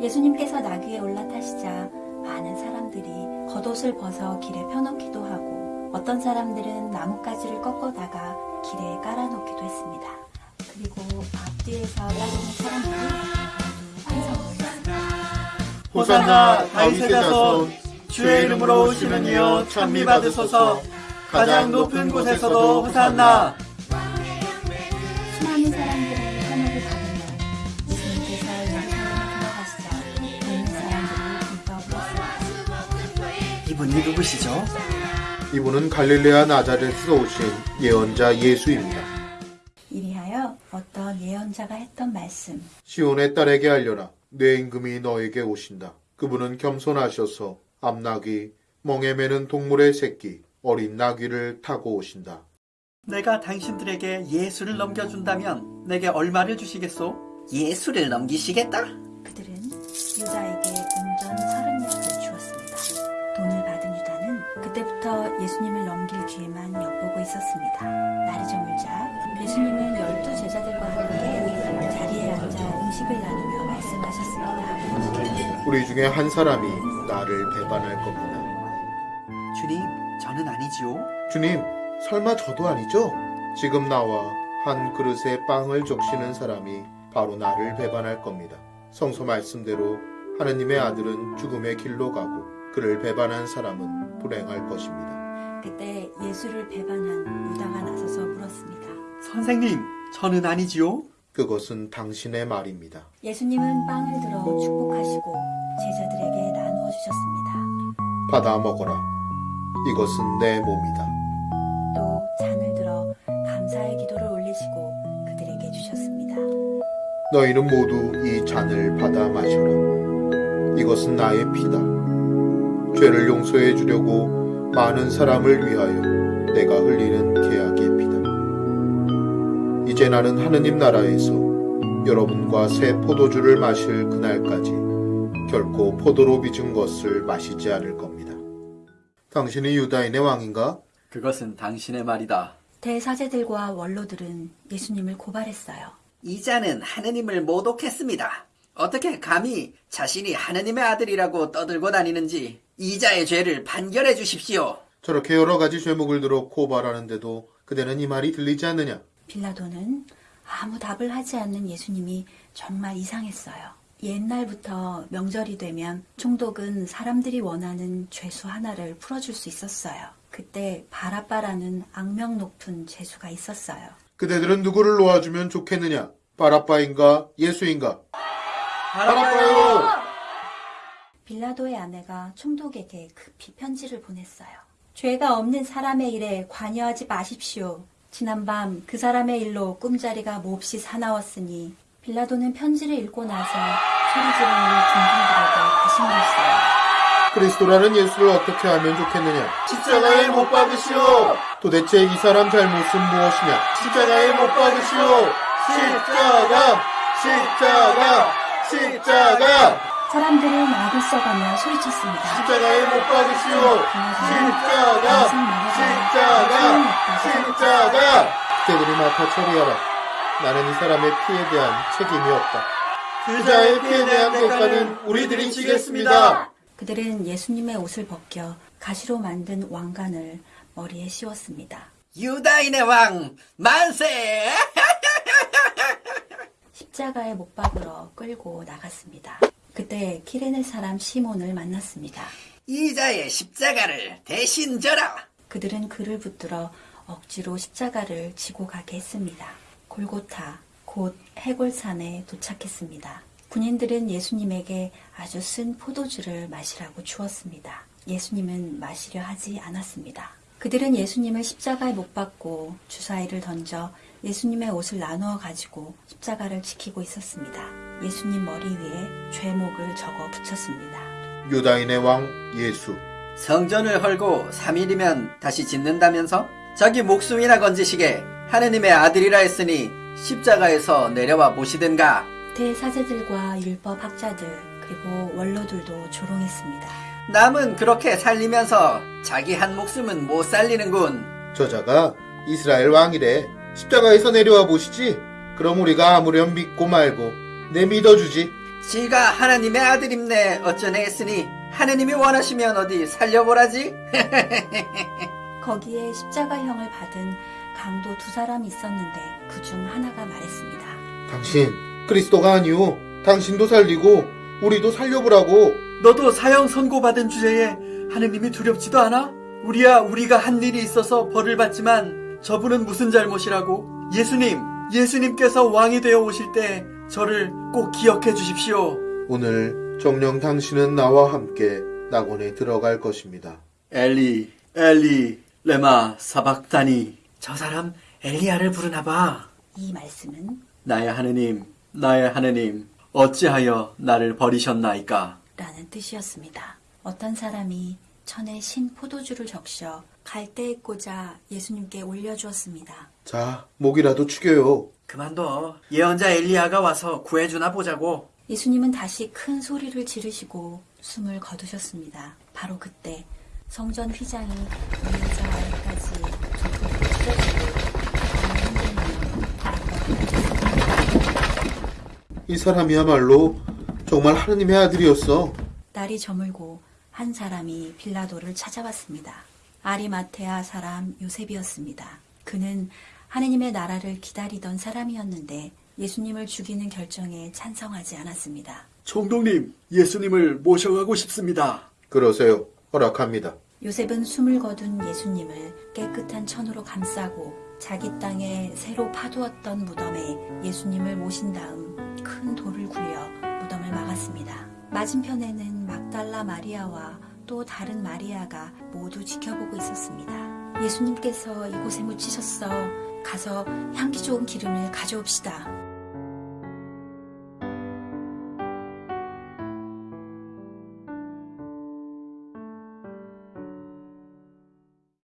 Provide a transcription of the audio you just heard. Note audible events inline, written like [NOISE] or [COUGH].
예수님께서 나귀에 올라타시자 많은 사람들이 겉옷을 벗어 길에 펴놓기도 하고 어떤 사람들은 나뭇가지를 꺾어다가 길에 깔아놓기도 했습니다. 그리고 앞뒤에서 따르는 사람들이 모두 환성을 호산나 다윗의 자손 주의 이름으로 오시는 이여 찬미 받으소서 가장 높은 곳에서도 호산나 분이 누구시죠? 이분은 갈릴레아 나자렛에서 오신 예언자 예수입니다. 이리하여 어떤 예언자가 했던 말씀 시온의 딸에게 알려라. 내 임금이 너에게 오신다. 그분은 겸손하셔서 암나귀, 멍에 매는 동물의 새끼, 어린 나귀를 타고 오신다. 내가 당신들에게 예수를 넘겨준다면 내게 얼마를 주시겠소? 예수를 넘기시겠다? 그들은 유다에게 은전 30냥을 예수님을 넘길 기회만 엿보고 있었습니다. 날이 저물자 예수님은 열두 제자들과 함께 자리에 앉아 음식을 나누며 말씀하셨습니다. 우리 중에 한 사람이 나를 배반할 겁니다. 주님, 저는 아니지요. 주님, 설마 저도 아니죠? 지금 나와 한 그릇에 빵을 적시는 사람이 바로 나를 배반할 겁니다. 성서 말씀대로 하느님의 아들은 죽음의 길로 가고 그를 배반한 사람은 불행할 것입니다. 그때 예수를 배반한 유다가 나서서 물었습니다. 선생님, 저는 아니지요. 그것은 당신의 말입니다. 예수님은 빵을 들어 축복하시고 제자들에게 나누어 주셨습니다. 받아 먹어라. 이것은 내 몸이다. 또 잔을 들어 감사의 기도를 올리시고 그들에게 주셨습니다. 너희는 모두 이 잔을 받아 마셔라. 이것은 나의 피다. 죄를 용서해 주려고 많은 사람을 위하여 내가 흘리는 계약의 피다. 이제 나는 하느님 나라에서 여러분과 새 포도주를 마실 그날까지 결코 포도로 빚은 것을 마시지 않을 겁니다. 당신이 유다인의 왕인가? 그것은 당신의 말이다. 대사제들과 원로들은 예수님을 고발했어요. 이자는 하느님을 모독했습니다. 어떻게 감히 자신이 하느님의 아들이라고 떠들고 다니는지 이자의 죄를 판결해 주십시오. 저렇게 여러 가지 죄목을 들어 고발하는데도 그대는 이 말이 들리지 않느냐? 빌라도는 아무 답을 하지 않는 예수님이 정말 이상했어요. 옛날부터 명절이 되면 총독은 사람들이 원하는 죄수 하나를 풀어줄 수 있었어요. 그때 바라빠라는 악명 높은 죄수가 있었어요. 그대들은 누구를 놓아주면 좋겠느냐? 바라빠인가? 예수인가? 바라빠요! 빌라도의 아내가 총독에게 급히 편지를 보냈어요. 죄가 없는 사람의 일에 관여하지 마십시오. 지난밤 그 사람의 일로 꿈자리가 몹시 사나웠으니 빌라도는 편지를 읽고 나서 소리 지르는 군중들에게 물었어요. 그리스도라는 예수를 어떻게 하면 좋겠느냐? 십자가에 못 박으시오! 도대체 이 사람 잘못은 무엇이냐? 십자가에 못 박으시오! 십자가! 십자가! 십자가! 사람들은 악을 써가며 소리쳤습니다. 십자가에 못 박으시오! 십자가! 십자가! 십자가! 그들이 맡아 처리하라. 나는 이 사람의 피에 대한 책임이 없다. 그자의 피에 대한 대가는 우리들이 지겠습니다. 그들은 예수님의 옷을 벗겨 가시로 만든 왕관을 머리에 씌웠습니다. 유다인의 왕 만세! [LAUGHS] 십자가에 못 박으러 끌고 나갔습니다. 그때 키레네 사람 시몬을 만났습니다. 이자의 십자가를 대신 져라. 그들은 그를 붙들어 억지로 십자가를 지고 가게 했습니다. 골고타, 곧 해골산에 도착했습니다. 군인들은 예수님에게 아주 쓴 포도주를 마시라고 주었습니다. 예수님은 마시려 하지 않았습니다. 그들은 예수님을 십자가에 못 박고 주사위를 던져 예수님의 옷을 나누어 가지고 십자가를 지키고 있었습니다. 예수님 머리 위에 죄목을 적어 붙였습니다. 유다인의 왕 예수. 성전을 헐고 3일이면 다시 짓는다면서? 자기 목숨이나 건지시게 하느님의 아들이라 했으니 십자가에서 내려와 보시든가. 대사제들과 율법 학자들 그리고 원로들도 조롱했습니다. 남은 그렇게 살리면서 자기 한 목숨은 못 살리는군. 저자가 이스라엘 왕이래. 십자가에서 내려와 보시지. 그럼 우리가 아무렴 믿고 말고 내 믿어주지. 지가 하나님의 아들임네 어쩌네 했으니 하느님이 원하시면 어디 살려보라지? [LAUGHS] 거기에 십자가형을 받은 강도 두 사람이 있었는데 그 중 하나가 말했습니다. 당신 그리스도가 아니오. 당신도 살리고 우리도 살려보라고. 너도 사형 선고받은 주제에 하느님이 두렵지도 않아? 우리야 우리가 한 일이 있어서 벌을 받지만 저분은 무슨 잘못이라고? 예수님, 예수님께서 왕이 되어 오실 때 저를 꼭 기억해 주십시오. 오늘 정령 당신은 나와 함께 낙원에 들어갈 것입니다. 엘리, 엘리, 레마, 사박다니. 저 사람 엘리야를 부르나 봐. 이 말씀은 나의 하느님, 나의 하느님, 어찌하여 나를 버리셨나이까? 라는 뜻이었습니다. 어떤 사람이 천에 신 포도주를 적셔 갈대에 꽂아 예수님께 올려주었습니다. 자, 목이라도 축여요. 그만둬. 예언자 엘리야가 와서 구해주나 보자고. 예수님은 다시 큰 소리를 지르시고 숨을 거두셨습니다. 바로 그때 성전 휘장이 위에서 아래까지 찢어지고 이 사람이야말로 정말 하느님의 아들이었어. 날이 저물고 한 사람이 빌라도를 찾아왔습니다. 아리마테아 사람 요셉이었습니다. 그는 하느님의 나라를 기다리던 사람이었는데 예수님을 죽이는 결정에 찬성하지 않았습니다. 총독님, 예수님을 모셔가고 싶습니다. 그러세요. 허락합니다. 요셉은 숨을 거둔 예수님을 깨끗한 천으로 감싸고 자기 땅에 새로 파두었던 무덤에 예수님을 모신 다음 큰 돌을 굴려 무덤을 막았습니다. 맞은편에는 막달라 마리아와 또 다른 마리아가 모두 지켜보고 있었습니다. 예수님께서 이곳에 묻히셨어. 가서 향기 좋은 기름을 가져옵시다.